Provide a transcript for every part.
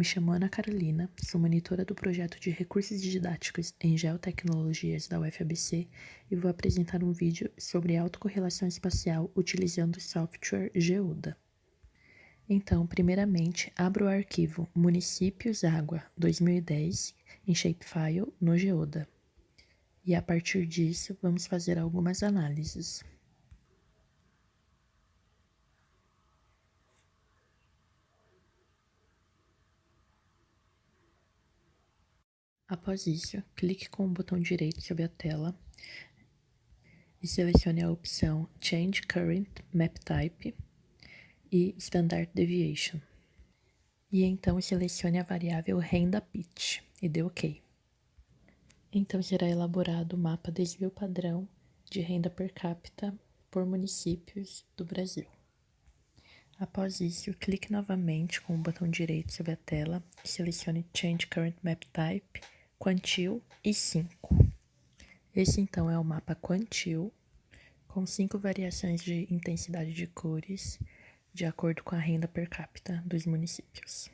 me chamo Ana Carolina, sou monitora do projeto de recursos didáticos em geotecnologias da UFABC e vou apresentar um vídeo sobre autocorrelação espacial utilizando o software Geoda. Então, primeiramente, abro o arquivo Municípios Água 2010 em Shapefile no Geoda. E a partir disso, vamos fazer algumas análises. Após isso, clique com o botão direito sobre a tela e selecione a opção Change Current Map Type e Standard Deviation. E então selecione a variável renda pitch e dê OK. Então será elaborado o mapa desvio padrão de renda per capita por municípios do Brasil. Após isso, clique novamente com o botão direito sobre a tela selecione Change Current Map Type Quantil e 5. Esse então é o mapa Quantil, com cinco variações de intensidade de cores, de acordo com a renda per capita dos municípios.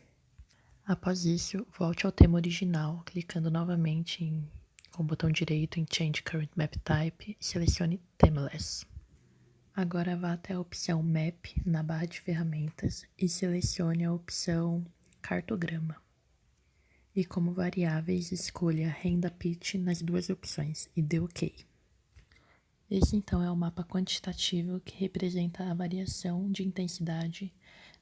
Após isso, volte ao tema original, clicando novamente em, com o botão direito em Change Current Map Type e selecione Themeless. Agora vá até a opção Map na barra de ferramentas e selecione a opção Cartograma e como variáveis escolha renda pitch nas duas opções e dê OK. Esse então é o mapa quantitativo que representa a variação de intensidade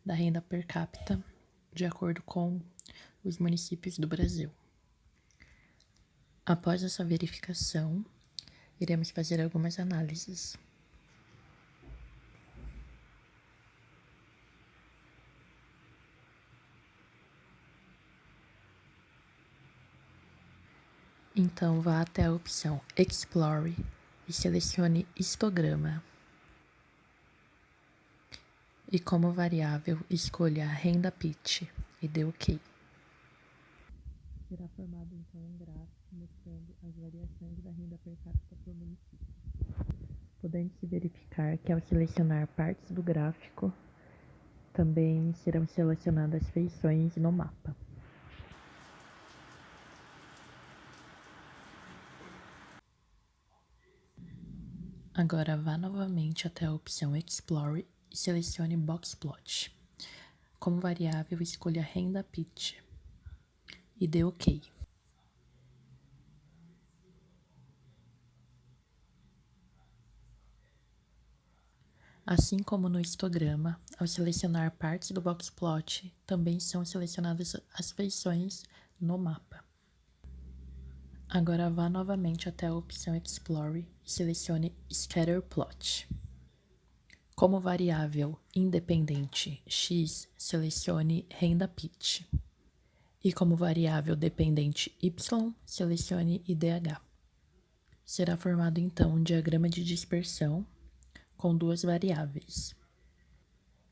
da renda per capita de acordo com os municípios do Brasil. Após essa verificação, iremos fazer algumas análises. Então vá até a opção Explore e selecione histograma. E como variável, escolha renda pitch e dê OK. Será formado então um gráfico mostrando as variações da renda per capita por município. Podendo-se verificar que ao selecionar partes do gráfico, também serão selecionadas feições no mapa. Agora vá novamente até a opção Explore e selecione Boxplot. Como variável, escolha renda pitch e dê OK. Assim como no histograma, ao selecionar partes do boxplot, também são selecionadas as feições no mapa. Agora vá novamente até a opção Explore e selecione Scatter Plot. Como variável independente x, selecione renda pitch. E como variável dependente y, selecione IDH. Será formado então um diagrama de dispersão com duas variáveis,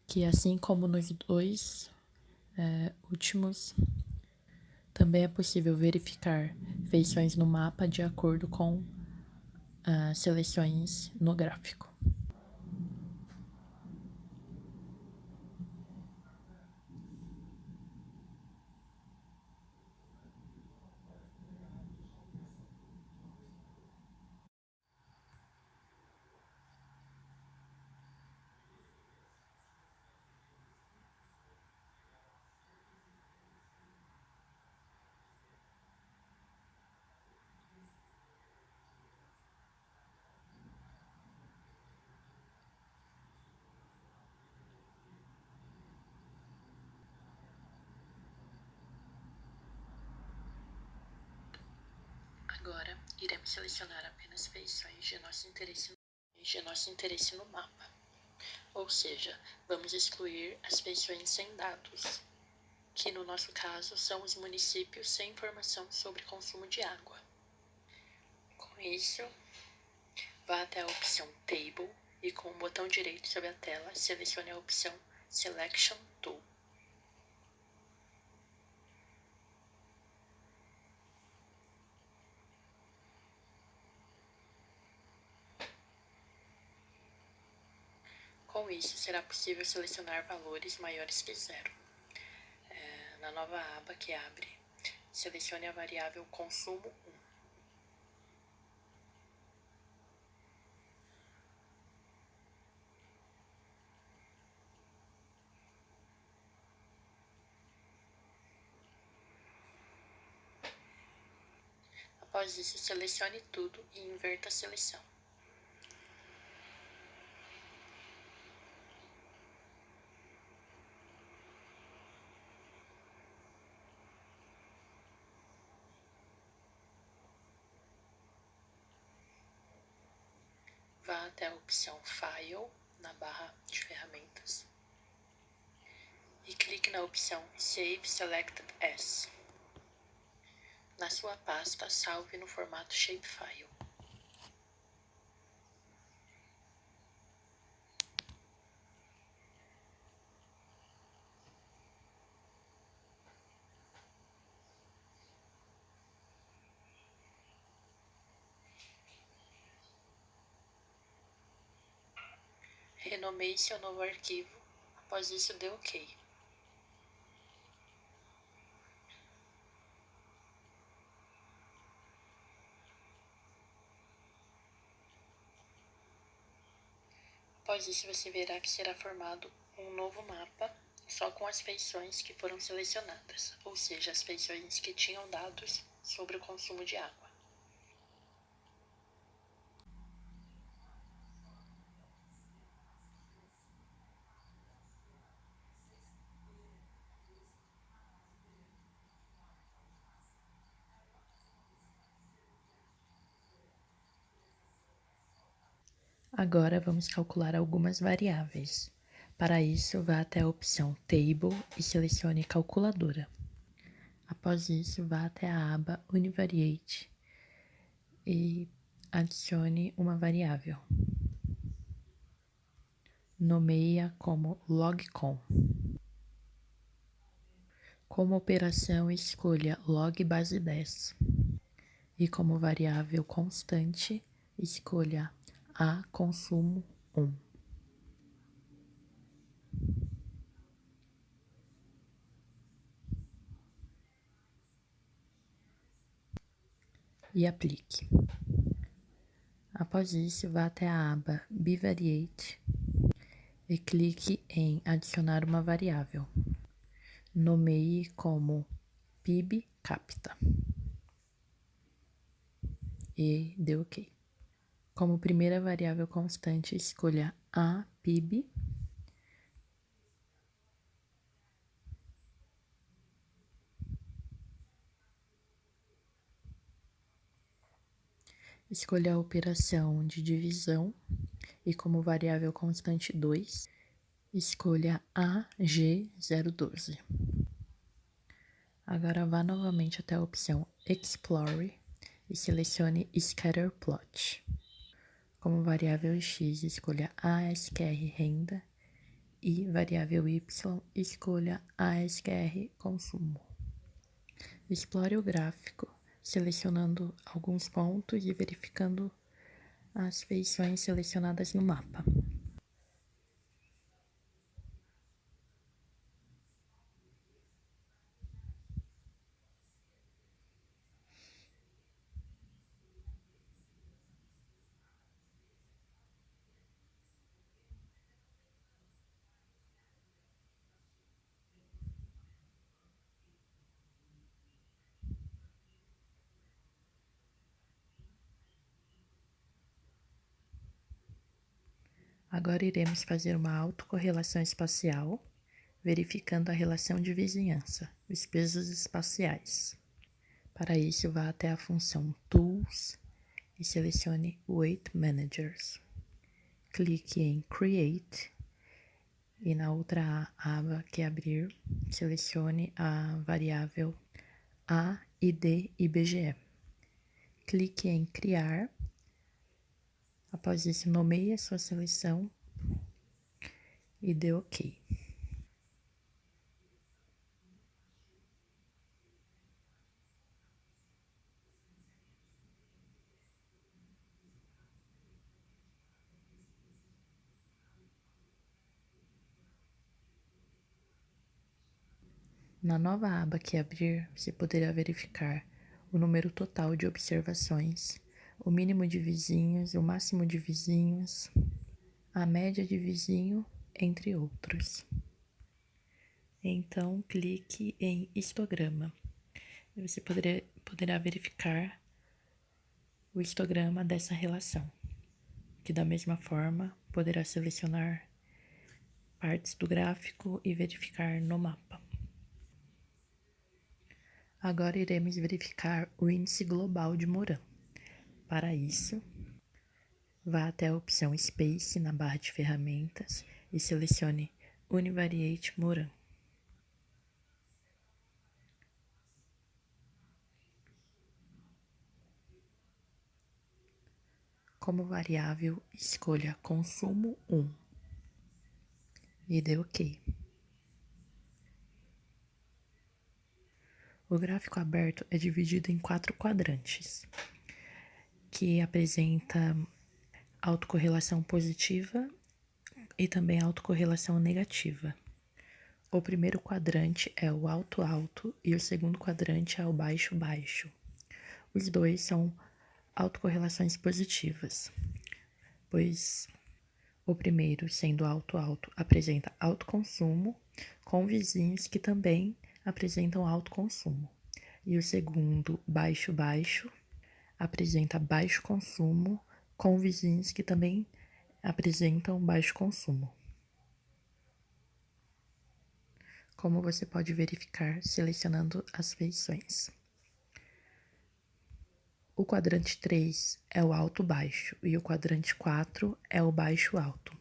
que assim como nos dois é, últimos também é possível verificar feições no mapa de acordo com as seleções no gráfico. Agora, iremos selecionar apenas feições de nosso interesse, de nosso interesse no mapa. Ou seja, vamos excluir as feições sem dados, que no nosso caso são os municípios sem informação sobre consumo de água. Com isso, vá até a opção Table e com o botão direito sobre a tela, selecione a opção Selection Tool. Com isso, será possível selecionar valores maiores que zero. É, na nova aba que abre, selecione a variável consumo 1. Após isso, selecione tudo e inverta a seleção. Vá até a opção File na barra de ferramentas e clique na opção Save Selected As. Na sua pasta, salve no formato shapefile. Renomeie seu novo arquivo, após isso dê OK. Após isso, você verá que será formado um novo mapa só com as feições que foram selecionadas, ou seja, as feições que tinham dados sobre o consumo de água. Agora vamos calcular algumas variáveis. Para isso, vá até a opção Table e selecione Calculadora. Após isso, vá até a aba Univariate e adicione uma variável. Nomeie-a como logcom. Como operação, escolha log base 10. E como variável constante, escolha a consumo um. E aplique. Após isso, vá até a aba Bivariate e clique em adicionar uma variável. Nomeie como PIB capta. E dê OK. Como primeira variável constante, escolha a PIB. Escolha a operação de divisão e como variável constante 2, escolha AG012. Agora vá novamente até a opção Explore e selecione Scatterplot. Como variável x, escolha ASQR renda e variável y, escolha ASQR consumo. Explore o gráfico, selecionando alguns pontos e verificando as feições selecionadas no mapa. Agora iremos fazer uma autocorrelação espacial, verificando a relação de vizinhança, os pesos espaciais. Para isso, vá até a função Tools e selecione Weight Managers. Clique em Create e na outra aba que abrir, selecione a variável A, ID e BGE. Clique em Criar Após isso, nomeie a sua seleção e dê OK. Na nova aba que abrir, você poderá verificar o número total de observações, o mínimo de vizinhos, o máximo de vizinhos, a média de vizinho, entre outros. Então, clique em histograma. Você poderá, poderá verificar o histograma dessa relação, que da mesma forma poderá selecionar partes do gráfico e verificar no mapa. Agora iremos verificar o índice global de Moran. Para isso, vá até a opção Space na barra de ferramentas e selecione Univariate Moran. Como variável, escolha consumo 1 e dê OK. O gráfico aberto é dividido em quatro quadrantes, que apresenta autocorrelação positiva e também autocorrelação negativa. O primeiro quadrante é o alto-alto e o segundo quadrante é o baixo-baixo. Os dois são autocorrelações positivas, pois o primeiro, sendo alto-alto, apresenta alto consumo com vizinhos que também apresentam alto consumo. E o segundo, baixo-baixo, apresenta baixo consumo com vizinhos que também apresentam baixo consumo. Como você pode verificar selecionando as feições. O quadrante 3 é o alto-baixo e o quadrante 4 é o baixo-alto.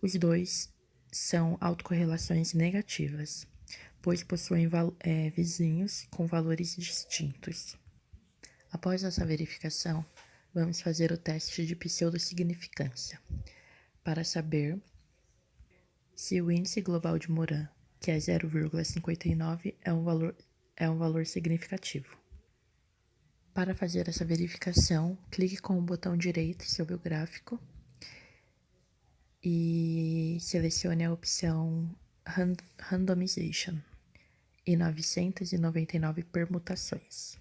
Os dois são autocorrelações negativas pois possuem é, vizinhos com valores distintos. Após essa verificação, vamos fazer o teste de pseudossignificância, para saber se o índice global de Moran, que é 0,59, é um valor, é um valor significativo. Para fazer essa verificação, clique com o botão direito sobre o gráfico e selecione a opção Randomization e novecentas e noventa e nove permutações.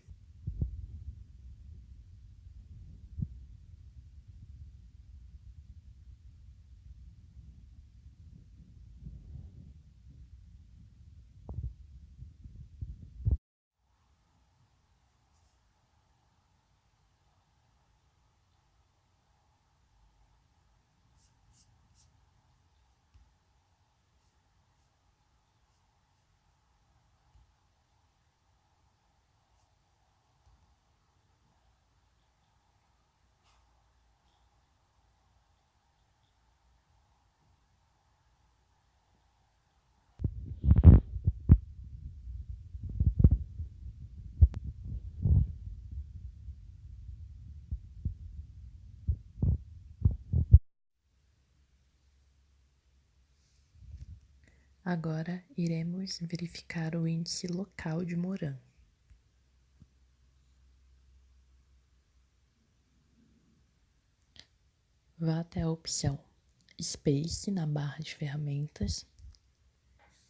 Agora iremos verificar o índice local de Moran. Vá até a opção Space na barra de ferramentas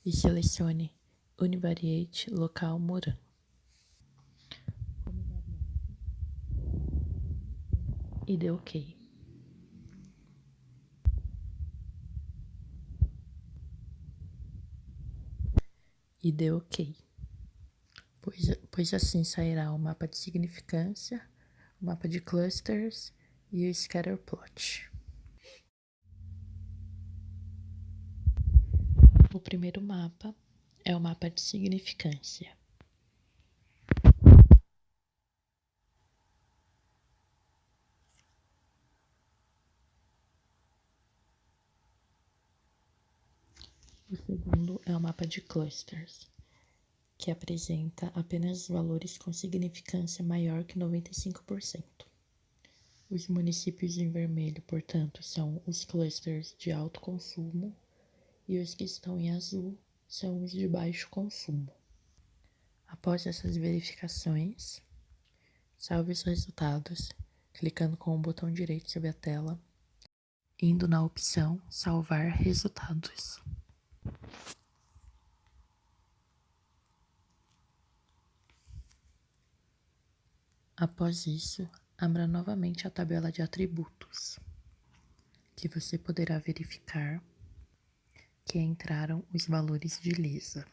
e selecione Univariate Local Moran. E dê OK. E dê OK. Pois, pois assim sairá o mapa de significância, o mapa de clusters e o scatter plot. O primeiro mapa é o mapa de significância. O segundo é o mapa de clusters, que apresenta apenas valores com significância maior que 95%. Os municípios em vermelho, portanto, são os clusters de alto consumo e os que estão em azul são os de baixo consumo. Após essas verificações, salve os resultados clicando com o botão direito sobre a tela, indo na opção Salvar resultados. Após isso, abra novamente a tabela de atributos, que você poderá verificar que entraram os valores de Lisa.